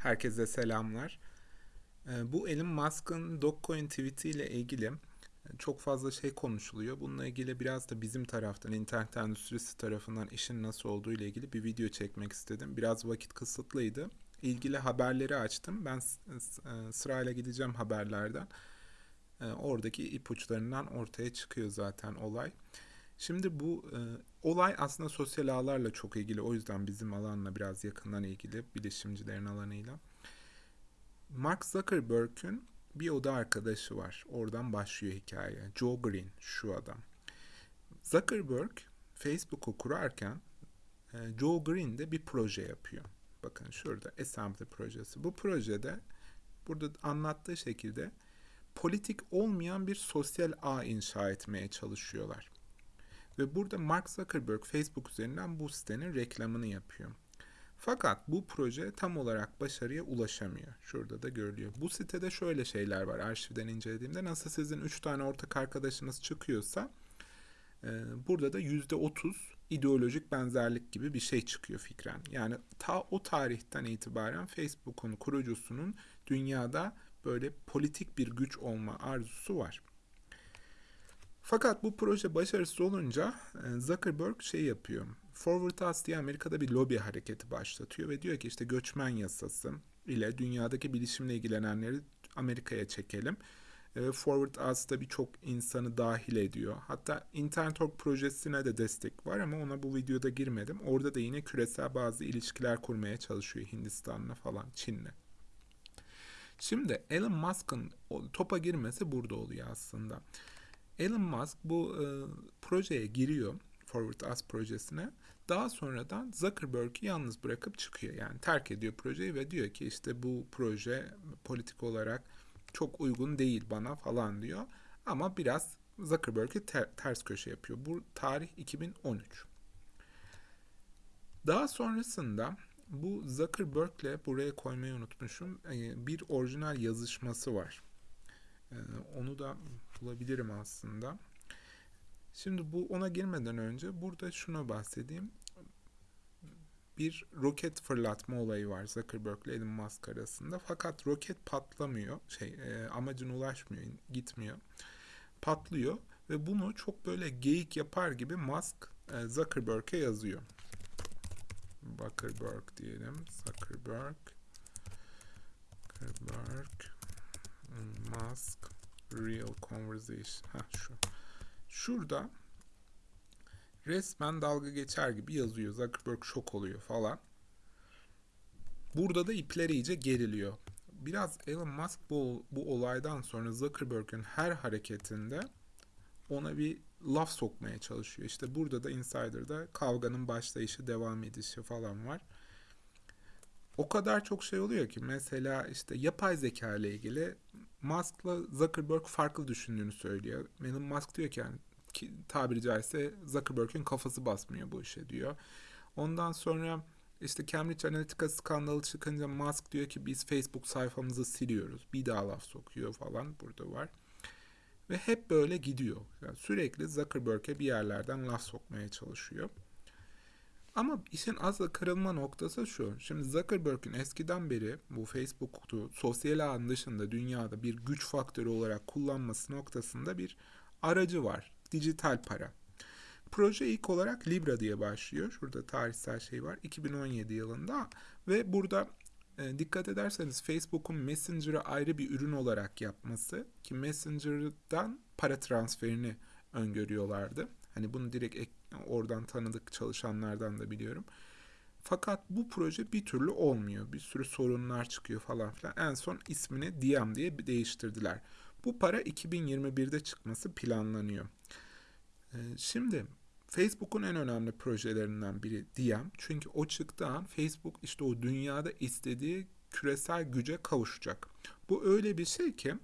Herkese selamlar. Ee, Bu Elon Musk'ın Dogecoin tweet'i ile ilgili çok fazla şey konuşuluyor. Bununla ilgili biraz da bizim taraftan, internet endüstrisi tarafından işin nasıl olduğu ile ilgili bir video çekmek istedim. Biraz vakit kısıtlıydı. İlgili haberleri açtım. Ben e, sırayla gideceğim haberlerden. E, Oradaki ipuçlarından ortaya çıkıyor zaten olay. Şimdi bu e, olay aslında sosyal ağlarla çok ilgili. O yüzden bizim alanla biraz yakından ilgili, bilişimcilerin alanıyla. Mark Zuckerberg'ün bir oda arkadaşı var. Oradan başlıyor hikaye. Joe Green şu adam. Zuckerberg Facebook'u kurarken e, Joe Green de bir proje yapıyor. Bakın şurada Assembly projesi. Bu projede burada anlattığı şekilde politik olmayan bir sosyal ağ inşa etmeye çalışıyorlar. Ve burada Mark Zuckerberg Facebook üzerinden bu sitenin reklamını yapıyor. Fakat bu proje tam olarak başarıya ulaşamıyor. Şurada da görülüyor. Bu sitede şöyle şeyler var. Arşivden incelediğimde nasıl sizin 3 tane ortak arkadaşınız çıkıyorsa e, burada da %30 ideolojik benzerlik gibi bir şey çıkıyor fikren. Yani ta o tarihten itibaren Facebook'un kurucusunun dünyada böyle politik bir güç olma arzusu var. Fakat bu proje başarısız olunca e, Zuckerberg şey yapıyor. Forward Us diye Amerika'da bir lobi hareketi başlatıyor ve diyor ki işte göçmen yasası ile dünyadaki bilişimle ilgilenenleri Amerika'ya çekelim. E, Forward Us da birçok insanı dahil ediyor. Hatta Internet Org projesine de destek var ama ona bu videoda girmedim. Orada da yine küresel bazı ilişkiler kurmaya çalışıyor Hindistan'la falan, Çin'le. Şimdi Elon Musk'ın topa girmesi burada oluyor aslında. Elon Musk bu e, projeye giriyor. Forward Us projesine. Daha sonradan Zuckerberg'i yalnız bırakıp çıkıyor. Yani terk ediyor projeyi ve diyor ki işte bu proje politik olarak çok uygun değil bana falan diyor. Ama biraz Zuckerberg'i ter- ters köşe yapıyor. Bu tarih 2013. Daha sonrasında bu Zuckerberg'le buraya koymayı unutmuşum. e, Bir orijinal yazışması var. E, Onu da bulabilirim aslında. Şimdi bu ona girmeden önce burada şuna bahsedeyim. Bir roket fırlatma olayı var Zuckerberg ile Elon Musk arasında. Fakat roket patlamıyor. Şey, e, amacına ulaşmıyor, gitmiyor. Patlıyor ve bunu çok böyle geyik yapar gibi Musk e, Zuckerberg'e yazıyor. Zuckerberg diyelim. Zuckerberg. Zuckerberg. Musk. Real conversation. Ha şu. Şurada resmen dalga geçer gibi yazıyor. Zuckerberg şok oluyor falan. Burada da ipler iyice geriliyor. Biraz Elon Musk bu, bu olaydan sonra Zuckerberg'ün her hareketinde ona bir laf sokmaya çalışıyor. İşte burada da Insider'da kavganın başlayışı, devam edişi falan var. O kadar çok şey oluyor ki mesela işte yapay zeka ile ilgili Musk'la Zuckerberg farklı düşündüğünü söylüyor. Elon Musk diyor ki yani ki, tabiri caizse Zuckerberg'in kafası basmıyor bu işe diyor. Ondan sonra işte Cambridge Analytica skandalı çıkınca Musk diyor ki biz Facebook sayfamızı siliyoruz. Bir daha laf sokuyor falan burada var. Ve hep böyle gidiyor. Yani sürekli Zuckerberg'e bir yerlerden laf sokmaya çalışıyor. Ama işin asıl kırılma noktası şu. Şimdi Zuckerberg'in eskiden beri bu Facebook'u sosyal ağın dışında dünyada bir güç faktörü olarak kullanması noktasında bir aracı var. Dijital para. Proje ilk olarak Libra diye başlıyor. Şurada tarihsel şey var. 2017 yılında ve burada e, dikkat ederseniz Facebook'un Messenger'ı ayrı bir ürün olarak yapması ki Messenger'dan para transferini öngörüyorlardı. Hani bunu direkt ek- oradan tanıdık çalışanlardan da biliyorum. Fakat bu proje bir türlü olmuyor. Bir sürü sorunlar çıkıyor falan filan. En son ismini Diem diye değiştirdiler. Bu para 2021'de çıkması planlanıyor. Ee, Şimdi Facebook'un en önemli projelerinden biri Diem. Çünkü o çıktığı an Facebook işte o dünyada istediği küresel güce kavuşacak. Bu öyle bir şey ki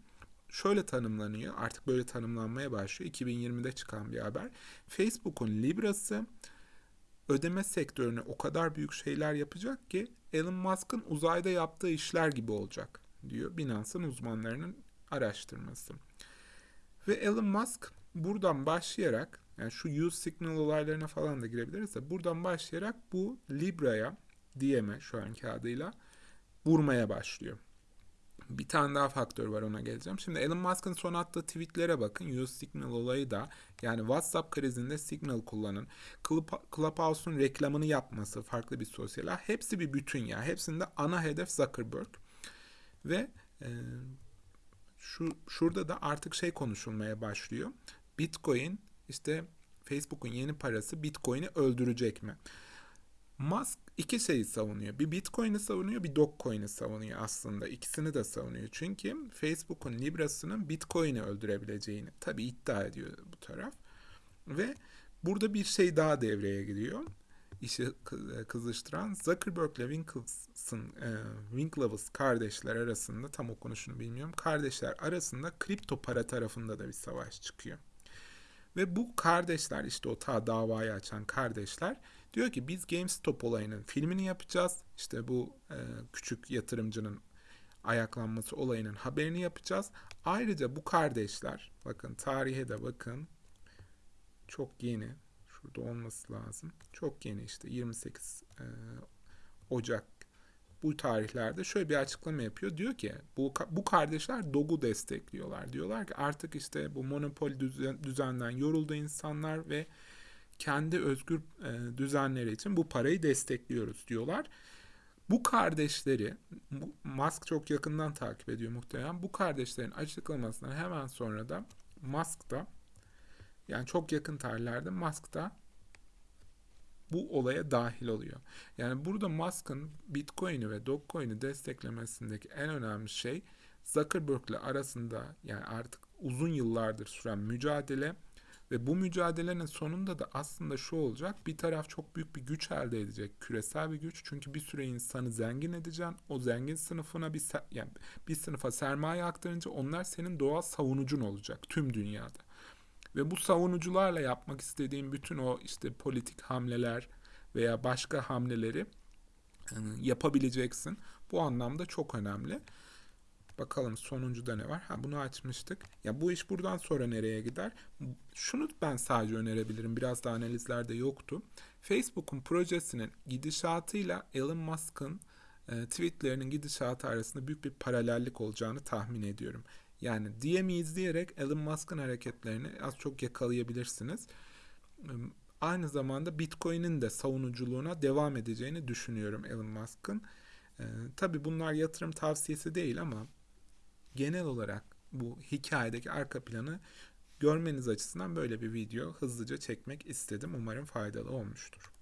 şöyle tanımlanıyor. Artık böyle tanımlanmaya başlıyor. 2020'de çıkan bir haber. Facebook'un Libra'sı ödeme sektörüne o kadar büyük şeyler yapacak ki Elon Musk'ın uzayda yaptığı işler gibi olacak diyor Binance'ın uzmanlarının araştırması. Ve Elon Musk buradan başlayarak yani şu use signal olaylarına falan da girebiliriz de buradan başlayarak bu Libra'ya, Diem'e şu anki adıyla vurmaya başlıyor. Bir tane daha faktör var ona geleceğim. Şimdi Elon Musk'ın son attığı tweetlere bakın. Use Signal olayı da yani WhatsApp krizinde Signal kullanın. Clubhouse'un reklamını yapması farklı bir sosyal. Hepsi bir bütün ya. Hepsinde ana hedef Zuckerberg. Ve e, şu şurada da artık şey konuşulmaya başlıyor. Bitcoin işte Facebook'un yeni parası Bitcoin'i öldürecek mi? Musk iki şeyi savunuyor. Bir Bitcoin'i savunuyor, bir Dogecoin'i savunuyor aslında. İkisini de savunuyor. Çünkü Facebook'un Libra'sının Bitcoin'i öldürebileceğini tabii iddia ediyor bu taraf. Ve burada bir şey daha devreye giriyor. İşi kızıştıran Zuckerberg ile Winklevoss'ın e, Winklevoss kardeşler arasında tam okunuşunu bilmiyorum. Kardeşler arasında kripto para tarafında da bir savaş çıkıyor. Ve bu kardeşler işte o ta davayı açan kardeşler diyor ki biz GameStop olayının filmini yapacağız. İşte bu e, küçük yatırımcının ayaklanması olayının haberini yapacağız. Ayrıca bu kardeşler bakın tarihe de bakın çok yeni şurada olması lazım. Çok yeni işte 28 e, Ocak bu tarihlerde şöyle bir açıklama yapıyor. Diyor ki bu, bu kardeşler DOG'u destekliyorlar. Diyorlar ki artık işte bu monopol düzen, düzenden yoruldu insanlar ve kendi özgür e, düzenleri için bu parayı destekliyoruz diyorlar. Bu kardeşleri Musk çok yakından takip ediyor muhtemelen. Bu kardeşlerin açıklamasından hemen sonra da Musk da yani çok yakın tarihlerde Musk da bu olaya dahil oluyor. Yani burada Musk'ın Bitcoin'i ve Dogecoin'i desteklemesindeki en önemli şey Zuckerberg ile arasında yani artık uzun yıllardır süren mücadele ve bu mücadelenin sonunda da aslında şu olacak. Bir taraf çok büyük bir güç elde edecek. Küresel bir güç. Çünkü bir süre insanı zengin edeceksin. O zengin sınıfına bir yani bir sınıfa sermaye aktarınca onlar senin doğal savunucun olacak tüm dünyada. Ve bu savunucularla yapmak istediğin bütün o işte politik hamleler veya başka hamleleri yapabileceksin. Bu anlamda çok önemli. Bakalım sonuncuda ne var? Ha bunu açmıştık. Ya bu iş buradan sonra nereye gider? Şunu ben sadece önerebilirim. Biraz da analizlerde yoktu. Facebook'un projesinin gidişatıyla Elon Musk'ın e, tweetlerinin gidişatı arasında büyük bir paralellik olacağını tahmin ediyorum. Yani DM'i izleyerek Elon Musk'ın hareketlerini az çok yakalayabilirsiniz. Aynı zamanda Bitcoin'in de savunuculuğuna devam edeceğini düşünüyorum Elon Musk'ın. Ee, tabii bunlar yatırım tavsiyesi değil ama genel olarak bu hikayedeki arka planı görmeniz açısından böyle bir video hızlıca çekmek istedim. Umarım faydalı olmuştur.